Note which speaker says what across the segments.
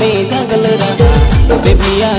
Speaker 1: में जंगल राजा तो बेबिया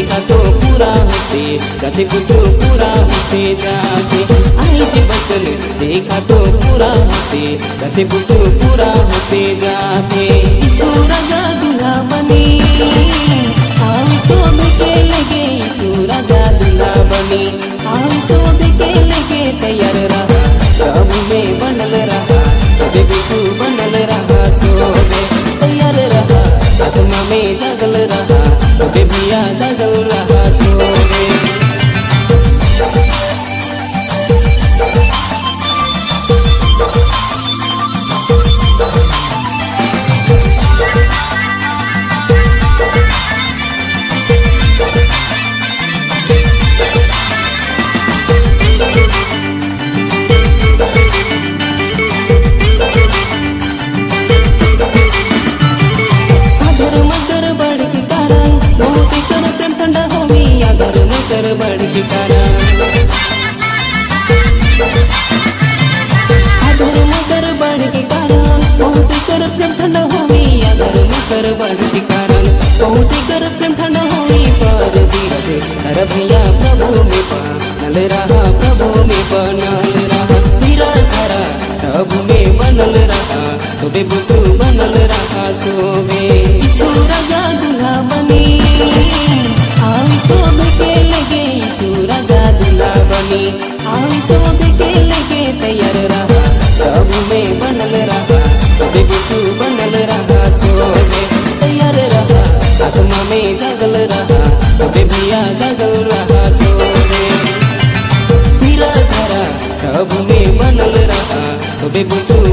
Speaker 1: देखा तो पूरा होते कथे को तो पूरा होते जाते। आई जी बचन, देखा तो पूरा होते कथे को तो पूरा होते जाते। सूरजा दुल्हा बनी हम के लगे सूरजा दुला बनी। हम शोभ के लगे, तैयार रहा। तोहती कर प्रेम होई पर दिया दे भैया प्रभु में पा, नल रहा प्रभु में पा, नल रहा। धीरा धरा, प्रभु में बनल रहा तो बेबुसु बनल रहा
Speaker 2: सो Cũng.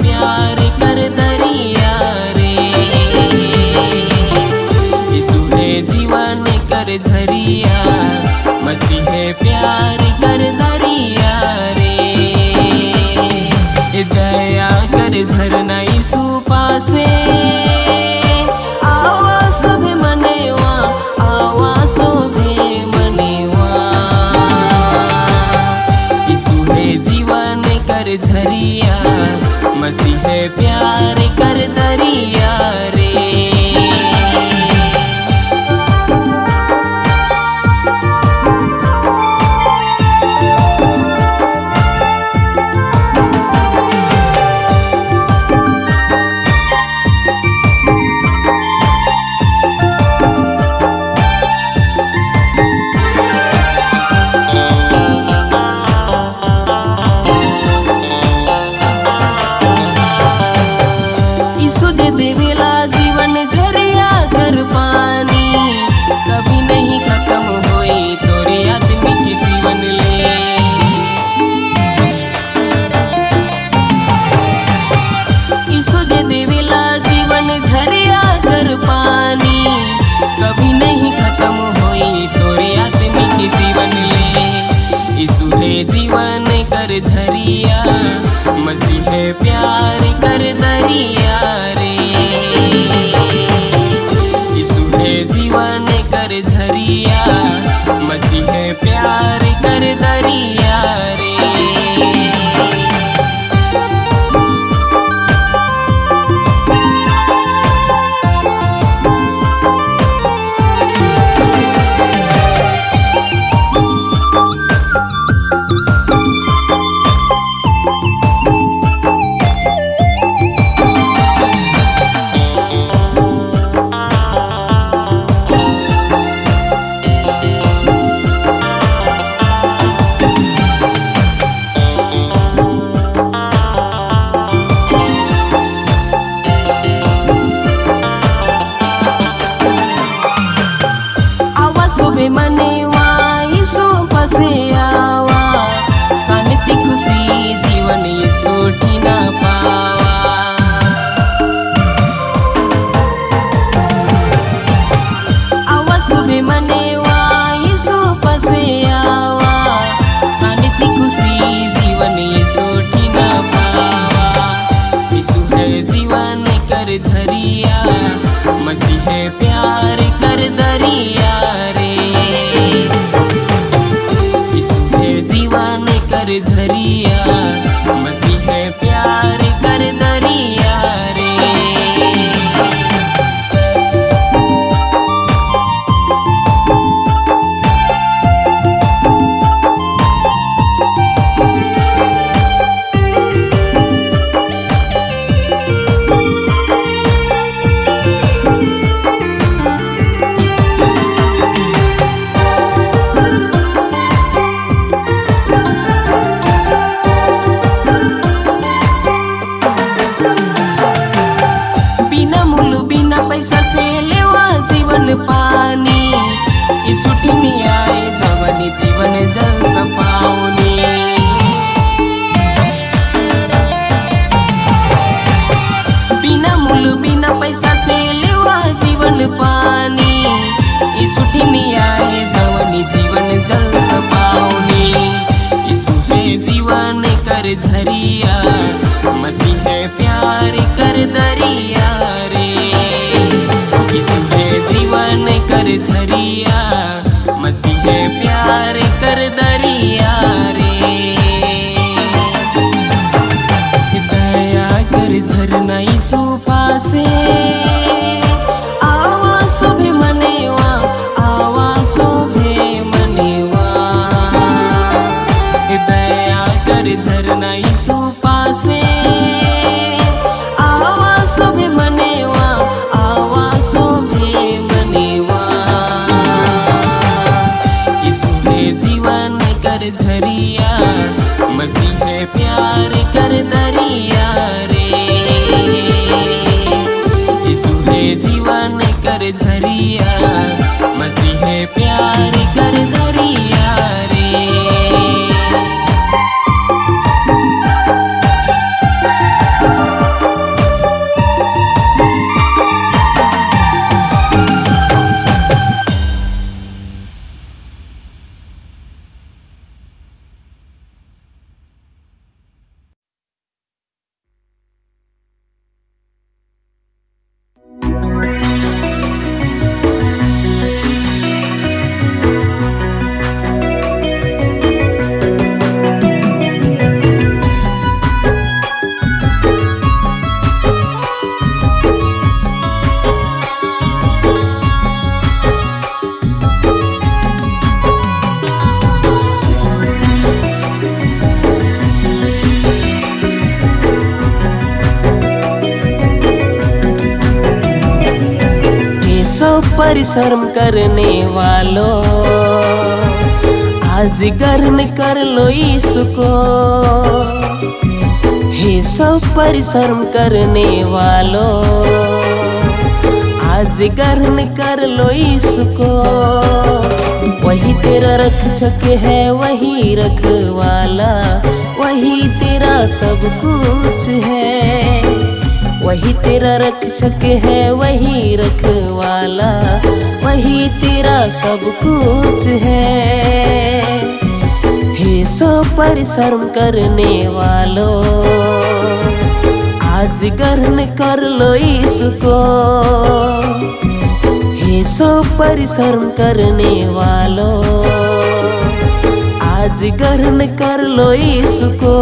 Speaker 2: प्यार कर दरिया रे। यीशु है जीवन कर झरिया, मसीह प्यार कर दरिया रे। दया कर झरना यीशु पासे प्यार झरिया मसीह प्यार कर दरिया मसीहे प्यार कर दरिया रे। इसमें जीवन कर झरी झरिया, मसीह प्यार कर दरिया रे। यीशु जीवन कर झरिया, मसीह प्यार कर दरिया रे। दया कर झरना यीशु से ऐसी है प्यार कर दरिया रे। यीशु है जीवन कर झरिया, मसीह प्यार कर दरिया। परिश्रम करने वालों। आज गर्म कर लो यीशु को हे सब परिश्रम करने वालों। आज गर्म कर लो यीशु को वही तेरा रख रक्षक है, वही रखवाला। वही तेरा सब कुछ है। वही तेरा रक्षक है, वही रखवाला वही तेरा सब कुछ है। हे सब परिश्रम करने वालों, आज ग्रहण कर लो इसको। हे सब परिश्रम करने वालों, आज ग्रहण कर लो इसको।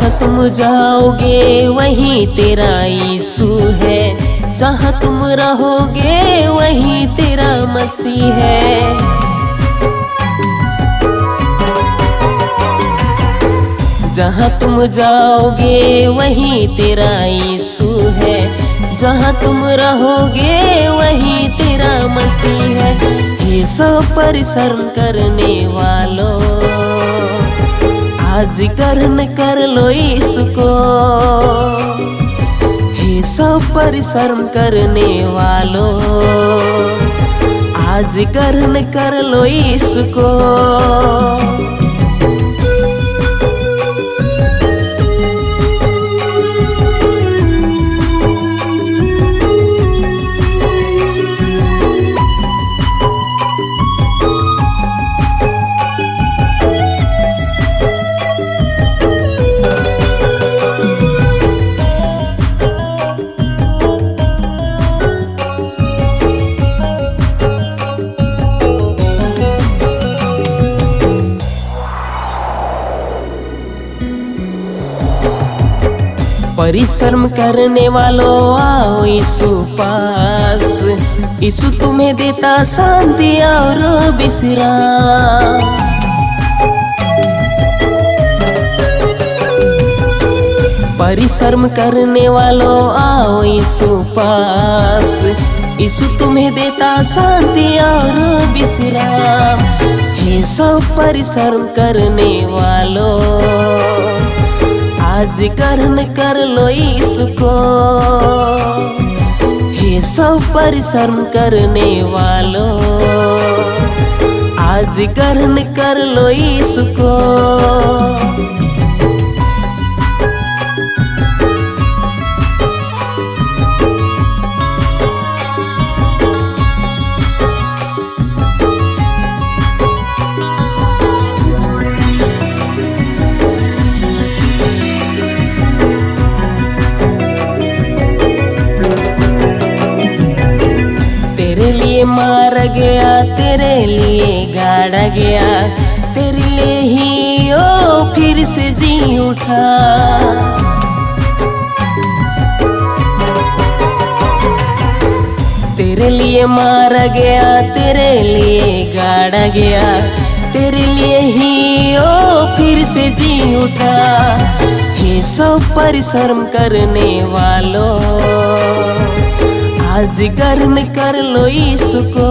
Speaker 2: जहाँ तुम जाओगे, वहीं तेरा यीशु है। जहाँ तुम रहोगे, वहीं तेरा मसीह है। जहाँ तुम जाओगे, वहीं तेरा यीशु है। जहाँ तुम रहोगे, वहीं तेरा मसीह है। ये सब परिश्रम करने वालों आज ग्रहण कर लो इसको। हे सब परिश्रम करने वालों। आज ग्रहण कर लो इसको। परिश्रम करने वालों, आओ यीशु पास। यीशु तुम्हें देता शांति और विश्राम। परिश्रम करने वालों, आओ यीशु पास। यीशु तुम्हें देता शांति और विश्राम। हे सब परिश्रम करने वालों आज ग्रहण कर लो इसको। हे सब परिश्रम करने वालों। आज ग्रहण कर लो इसको। गया, तेरे लिए गाड़ा गया। तेरे लिए ही ओ, फिर से जी उठा। तेरे लिए मारा गया, तेरे लिए गाड़ा गया। तेरे लिए ही ओ, फिर से जी उठा। हे सब परिश्रम करने वालों। आज गर्म कर लो इसको।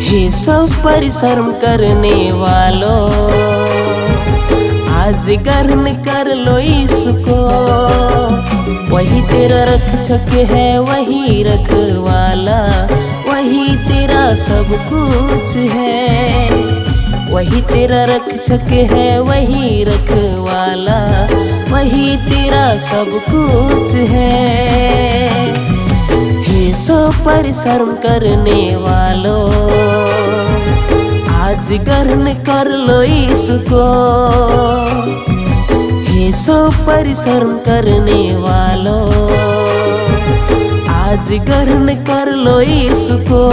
Speaker 2: हे सब परिश्रम करने वालों, आज गर्म कर लो इसको। वही तेरा रख रक्षक है, वही रखवाला, वही तेरा सब कुछ है। वही तेरा रक्षक है, वही रखवाला वही तेरा सब कुछ है। हे सो परिश्रम करने वालों, आज गर्म कर लो इसको। हे सो परिश्रम करने वालों, आज गर्म कर लो इसको।